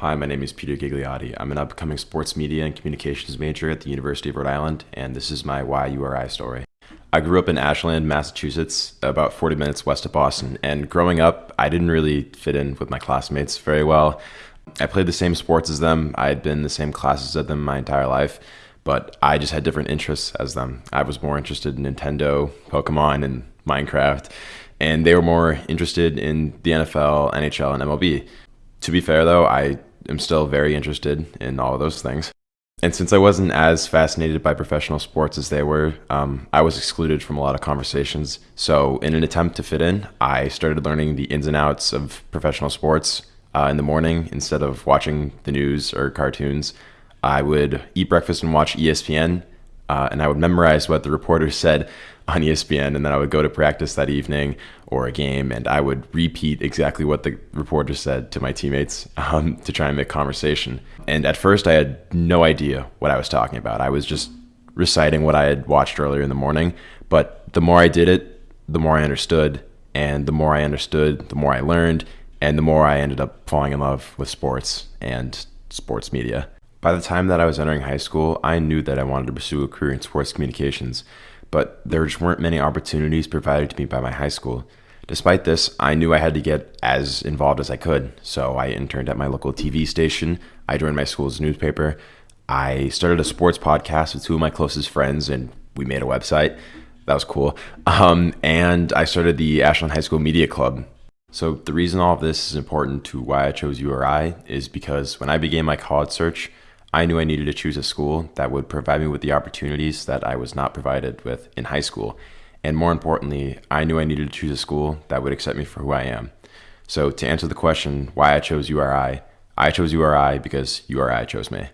Hi, my name is Peter Gigliotti. I'm an upcoming sports media and communications major at the University of Rhode Island, and this is my why URI story. I grew up in Ashland, Massachusetts, about 40 minutes west of Boston, and growing up, I didn't really fit in with my classmates very well. I played the same sports as them, I had been in the same classes as them my entire life, but I just had different interests as them. I was more interested in Nintendo, Pokemon, and Minecraft, and they were more interested in the NFL, NHL, and MLB. To be fair, though, I am still very interested in all of those things. And since I wasn't as fascinated by professional sports as they were, um, I was excluded from a lot of conversations. So, in an attempt to fit in, I started learning the ins and outs of professional sports uh, in the morning instead of watching the news or cartoons. I would eat breakfast and watch ESPN, uh, and I would memorize what the reporters said on ESPN, and then I would go to practice that evening or a game, and I would repeat exactly what the reporter said to my teammates um, to try and make conversation. And at first, I had no idea what I was talking about. I was just reciting what I had watched earlier in the morning. But the more I did it, the more I understood, and the more I understood, the more I learned, and the more I ended up falling in love with sports and sports media. By the time that I was entering high school, I knew that I wanted to pursue a career in sports communications but there just weren't many opportunities provided to me by my high school. Despite this, I knew I had to get as involved as I could, so I interned at my local TV station, I joined my school's newspaper, I started a sports podcast with two of my closest friends, and we made a website. That was cool. Um, and I started the Ashland High School Media Club. So, the reason all of this is important to why I chose URI is because when I began my college search, I knew I needed to choose a school that would provide me with the opportunities that I was not provided with in high school. And more importantly, I knew I needed to choose a school that would accept me for who I am. So, to answer the question why I chose URI, I chose URI because URI chose me.